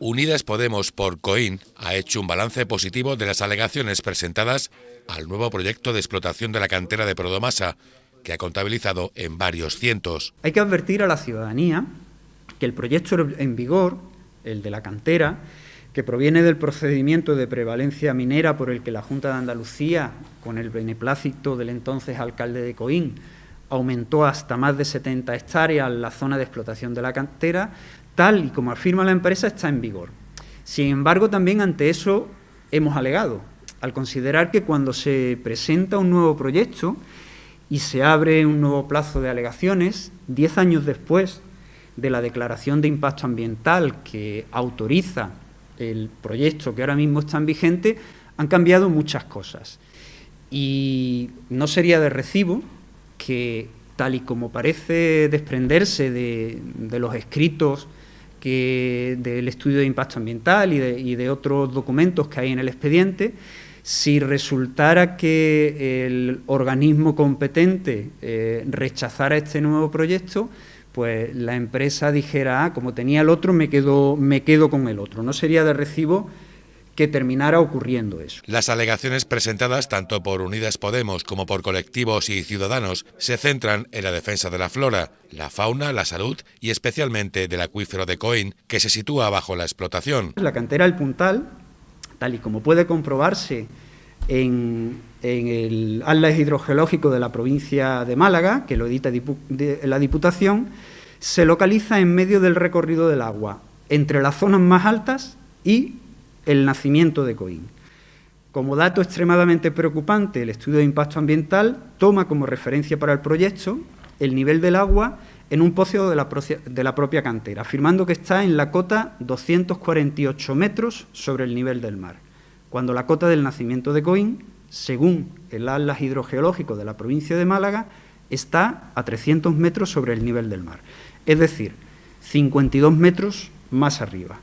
Unidas Podemos por Coín ha hecho un balance positivo de las alegaciones presentadas al nuevo proyecto de explotación de la cantera de Prodomasa, que ha contabilizado en varios cientos. Hay que advertir a la ciudadanía que el proyecto en vigor, el de la cantera, que proviene del procedimiento de prevalencia minera por el que la Junta de Andalucía, con el beneplácito del entonces alcalde de Coín, aumentó hasta más de 70 hectáreas la zona de explotación de la cantera, tal y como afirma la empresa, está en vigor. Sin embargo, también ante eso hemos alegado, al considerar que cuando se presenta un nuevo proyecto y se abre un nuevo plazo de alegaciones, diez años después de la declaración de impacto ambiental que autoriza el proyecto que ahora mismo está en vigente, han cambiado muchas cosas. Y no sería de recibo que, tal y como parece desprenderse de, de los escritos que del estudio de impacto ambiental y de, otros documentos que hay en el expediente, si resultara que el organismo competente eh, rechazara este nuevo proyecto, pues la empresa dijera, ah, como tenía el otro, me quedo, me quedo con el otro. No sería de recibo que terminara ocurriendo eso. Las alegaciones presentadas tanto por Unidas Podemos como por colectivos y ciudadanos se centran en la defensa de la flora, la fauna, la salud y especialmente del acuífero de Coín, que se sitúa bajo la explotación. La cantera El Puntal, tal y como puede comprobarse en, el atlas hidrogeológico de la provincia de Málaga, que lo edita la Diputación, se localiza en medio del recorrido del agua, entre las zonas más altas y el nacimiento de Coín. Como dato extremadamente preocupante, el estudio de impacto ambiental toma como referencia para el proyecto el nivel del agua en un pozo de la, propia cantera, afirmando que está en la cota 248 metros sobre el nivel del mar, cuando la cota del nacimiento de Coín, según el atlas hidrogeológico de la provincia de Málaga, está a 300 metros sobre el nivel del mar, es decir, 52 metros más arriba.